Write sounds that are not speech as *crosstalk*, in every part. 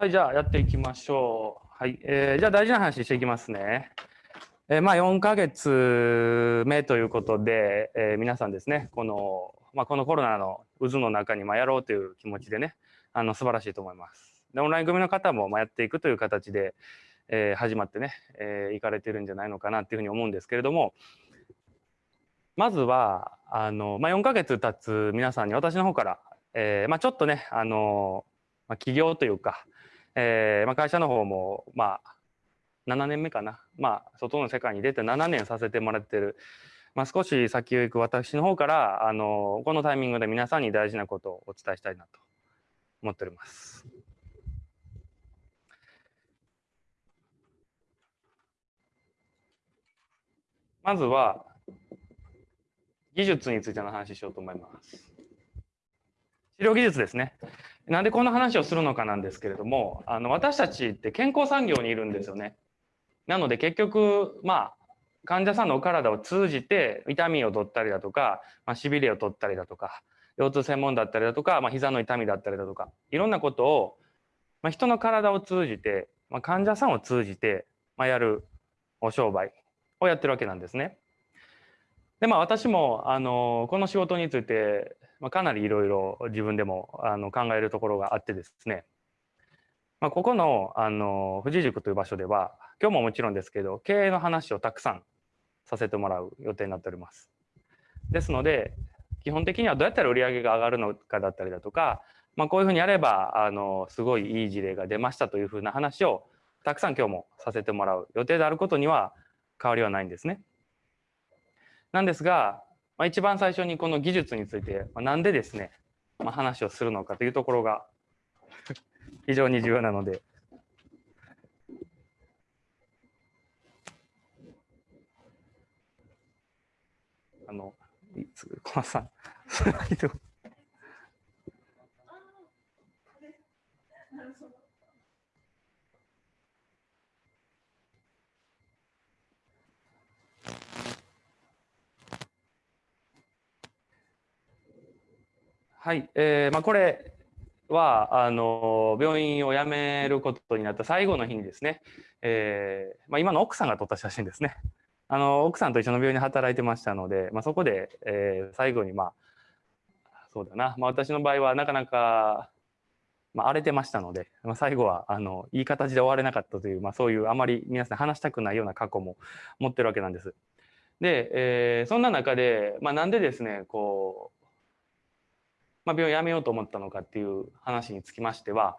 はい、じゃあやっていきましょう。はい、えー、じゃあ大事な話していきますね。えー、まあ4ヶ月目ということで、えー、皆さんですね、この、まあ、このコロナの渦の中にまあやろうという気持ちでね、あの素晴らしいと思います。で、オンライン組の方もまあやっていくという形で、えー、始まってね、えー、行かれてるんじゃないのかなっていうふうに思うんですけれども、まずは、あの、まあ、4ヶ月経つ皆さんに私の方から、えー、まあ、ちょっとね、あの、まあ、企業というか、えー、まあ、会社の方も、まあ、7年目かな。まあ、外の世界に出て7年させてもらってる。まあ、少し先を行く私の方から、あの、このタイミングで皆さんに大事なことをお伝えしたいなと思っております。まずは、技術についての話しようと思います。治療技術ですね。なんでこんな話をするのかなんですけれども、あの私たちって健康産業にいるんですよね。なので結局、まあ、患者さんのお体を通じて痛みを取ったりだとか、まあ、しびれを取ったりだとか、腰痛専門だったりだとか、まあ、膝の痛みだったりだとか、いろんなことを、まあ、人の体を通じて、まあ、患者さんを通じて、まあ、やるお商売をやってるわけなんですね。でまあ私もあのこの仕事について、まあ、かなりいろいろ自分でもあの考えるところがあってですね、まあ、ここのあの富士塾という場所では今日ももちろんですけど経営の話をたくさんさせてもらう予定になっております。ですので基本的にはどうやったら売り上げが上がるのかだったりだとか、まあ、こういうふうにやればあのすごいいい事例が出ましたというふうな話をたくさん今日もさせてもらう予定であることには変わりはないんですね。なんですが、まあ、一番最初にこの技術について、まあ、なんでですね、まあ、話をするのかというところが *laughs* 非常に重要なので。あの、小松さん、*laughs* はい、えーまあ、これはあの病院を辞めることになった最後の日にですね、えーまあ、今の奥さんが撮った写真ですね。あの奥さんと一緒の病院で働いてましたので、まあ、そこで、えー、最後にまあそうだな、まあ、私の場合はなかなか、まあ、荒れてましたので、まあ、最後はあのいい形で終われなかったという、まあ、そういうあまり皆さん話したくないような過去も持ってるわけなんです。で、えー、そんな中で、まあ、なんでですねこうま、病院を辞めようと思ったのかっていう話につきましては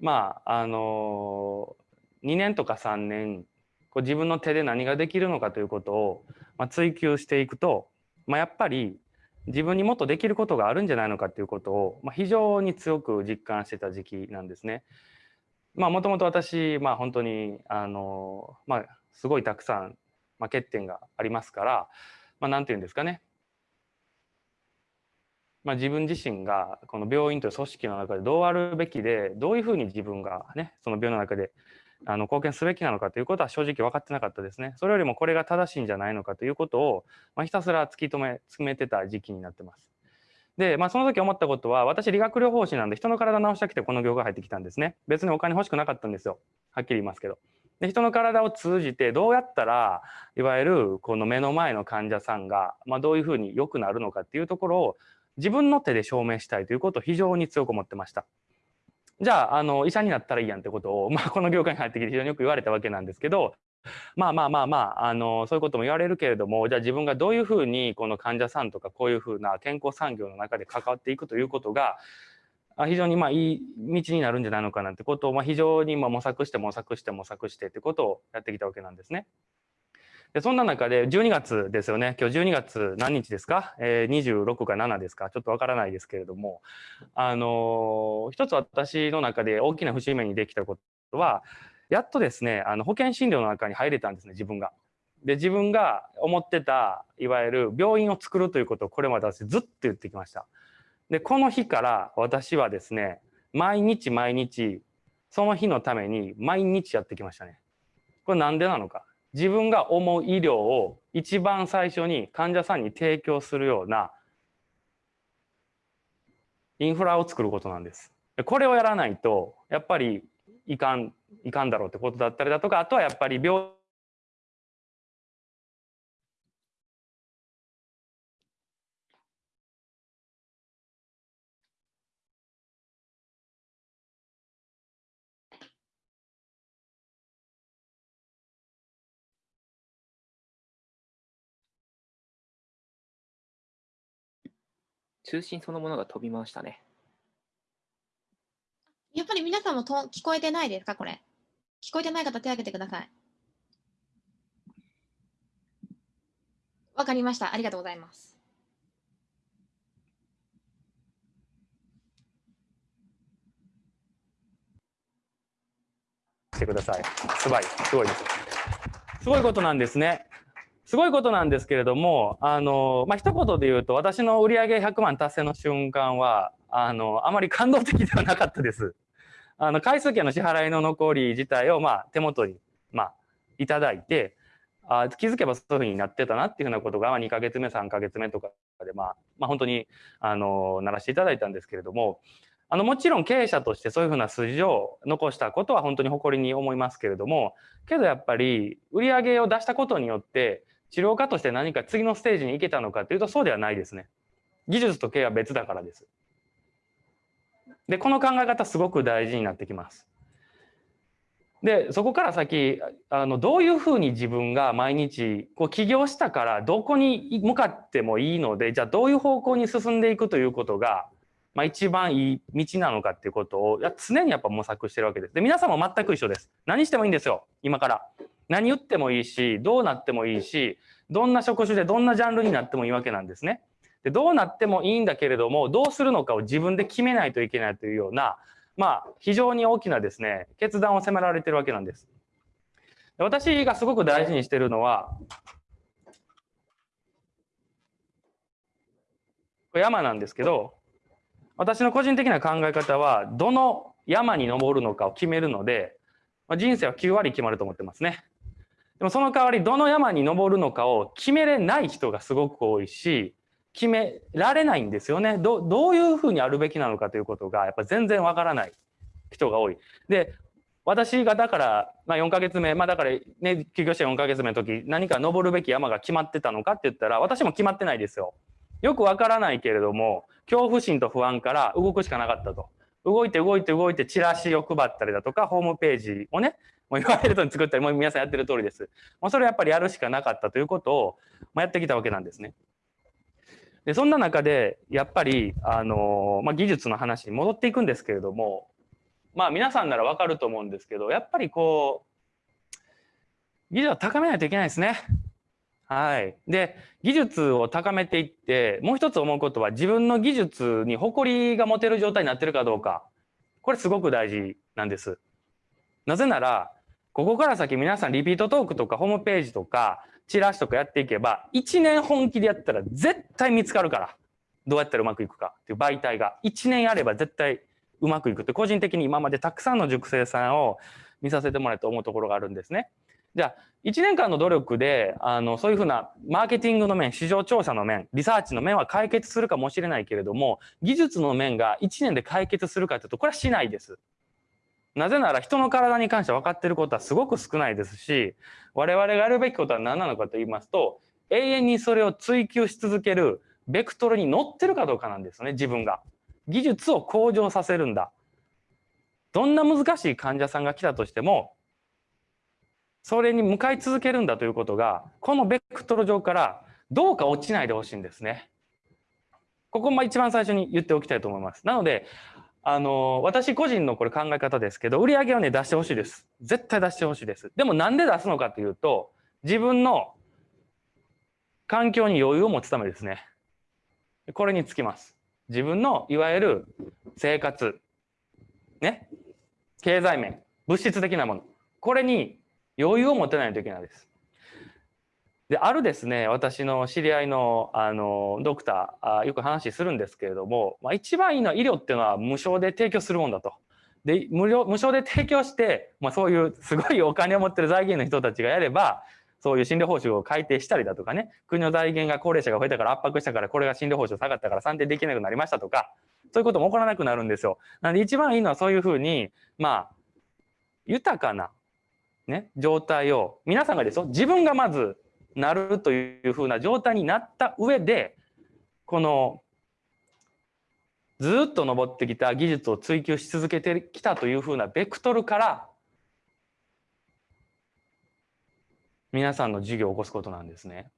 まああの2年とか3年こう自分の手で何ができるのかということを、まあ、追求していくと、まあ、やっぱり自分にもっとできることがあるんじゃないのかということを、まあ、非常に強く実感してた時期なんですね。まあもともと私、まあ、本当にあの、まあ、すごいたくさん、まあ、欠点がありますから、まあ、なんて言うんですかねまあ、自分自身がこの病院という組織の中でどうあるべきでどういうふうに自分がねその病の中であの貢献すべきなのかということは正直分かってなかったですね。それよりもこれが正しいんじゃないのかということを、まあ、ひたすら突き止め詰めてた時期になってます。で、まあ、その時思ったことは私理学療法士なんで人の体治したくてこの業界入ってきたんですね。別にお金欲しくなかったんですよ。はっきり言いますけど。で人の体を通じてどうやったらいわゆるこの目の前の患者さんが、まあ、どういうふうに良くなるのかっていうところを自分の手で証明したいということを非常に強く思ってました。じゃあ、あの、医者になったらいいやんってことを、*laughs* まあ、この業界に入ってきて非常によく言われたわけなんですけど、まあまあまあまあ、あの、そういうことも言われるけれども、じゃあ自分がどういうふうにこの患者さんとかこういうふうな健康産業の中で関わっていくということが、非常にまあいい道になるんじゃないのかなってことを、まあ、非常にま模索して模索して模索してってことをやってきたわけなんですね。でそんな中で12月ですよね今日12月何日ですか、えー、26か7ですか？ちょっとわからないですけれどもあのー、一つ私の中で大きな節目にできたことはやっとですねあの保険診療の中に入れたんですね自分が。で自分が思ってたいわゆる病院を作るということをこれまで私ずっと言ってきました。でこの日から私はですね毎日毎日その日のために毎日やってきましたね。これなんでなのか？自分が思う医療を一番最初に患者さんに提供するようなインフラを作ることなんです。これをやらないとやっぱりいかんいかんだろうってことだったりだとかあとはやっぱり病通信そのものが飛びましたね。やっぱり皆さんもと聞こえてないですかこれ？聞こえてない方手を挙げてください。わかりました。ありがとうございます。してください。すごい、すごいです。すごいことなんですね。すごいことなんですけれども、あの、まあ、一言で言うと、私の売上100万達成の瞬間は、あの、あまり感動的ではなかったです。あの、回数券の支払いの残り自体を、まあ、手元に、まあ、いただいて、あ気づけばそういうふうになってたなっていうふうなことが、まあ、2ヶ月目、3ヶ月目とかで、まあ、まあ、本当に、あの、ならしていただいたんですけれども、あのもちろん経営者としてそういうふうな数字を残したことは本当に誇りに思いますけれどもけどやっぱり売上を出したことによって治療家として何か次のステージに行けたのかというとそうではないですね。技術と経営は別だからです。でこの考え方すごく大事になってきます。でそこから先あのどういうふうに自分が毎日こう起業したからどこに向かってもいいのでじゃあどういう方向に進んでいくということがまあ、一番いい道なのかっていうことをや常にやっぱ模索してるわけです。で皆さんも全く一緒です。何してもいいんですよ今から。何言ってもいいしどうなってもいいしどんな職種でどんなジャンルになってもいいわけなんですね。でどうなってもいいんだけれどもどうするのかを自分で決めないといけないというようなまあ非常に大きなですね決断を迫られてるわけなんです。で私がすごく大事にしてるのは山なんですけど私の個人的な考え方はどの山に登るのかを決めるので、まあ、人生は9割決まると思ってますね。でもその代わりどの山に登るのかを決めれない人がすごく多いし決められないんですよねどどういうふうにあるべきなのかということがやっぱ全然わからない人が多い。で私がだから、まあ、4ヶ月目、まあ、だからね休業して4ヶ月目の時何か登るべき山が決まってたのかって言ったら私も決まってないですよ。よくわからないけれども恐怖心と不安から動くしかなかったと。動いて動いて動いてチラシを配ったりだとかホームページをねもう言われるとに作ったりもう皆さんやってる通りです。もうそれやっぱりやるしかなかったということを、まあ、やってきたわけなんですね。でそんな中でやっぱり、あのまあ、技術の話に戻っていくんですけれどもまあ皆さんならわかると思うんですけどやっぱりこう技術を高めないといけないですね。はい。で、技術を高めていって、もう一つ思うことは自分の技術に誇りが持てる状態になってるかどうか。これすごく大事なんです。なぜなら、ここから先皆さんリピートトークとかホームページとかチラシとかやっていけば、1年本気でやったら絶対見つかるから。どうやったらうまくいくかっていう媒体が。1年やれば絶対うまくいくって個人的に今までたくさんの塾生さんを見させてもらって思うところがあるんですね。じゃあ1年間の努力であのそういうふうなマーケティングの面市場調査の面リサーチの面は解決するかもしれないけれども技術の面が1年で解決するかというとこれはしないです。なぜなら人の体に関して分かっていることはすごく少ないですし我々がやるべきことは何なのかと言いますと永遠にそれを追求し続けるベクトルに乗ってるかどうかなんですね自分が。技術を向上させるんだ。どんな難しい患者さんが来たとしてもそれに向かい続けるんだということがこのベクトル上からどうか落ちないでほしいんですね。ここも一番最初に言っておきたいと思います。なのであの私個人のこれ考え方ですけど売り上げをね出してほしいです。絶対出してほしいです。でもなんで出すのかというと自分の環境に余裕を持つためですね。これにつきます。自分のいわゆる生活ね経済面物質的なものこれに余裕を持てないといけないです。であるですね私の知り合いのあのドクターあよく話するんですけれども、まあ、一番いいのは医療っていうのは無償で提供するもんだと。で無料無償で提供して、まあ、そういうすごいお金を持ってる財源の人たちがやればそういう診療報酬を改定したりだとかね国の財源が高齢者が増えたから圧迫したからこれが診療報酬下がったから算定できなくなりましたとかそういうことも起こらなくなるんですよ。なので一番いいのはそういうふうにまあ豊かな、ね、状態を皆さんがですよ自分がまずなるというふうな状態になった上でこのずっと登ってきた技術を追求し続けてきたというふうなベクトルから皆さんの授業を起こすことなんですね。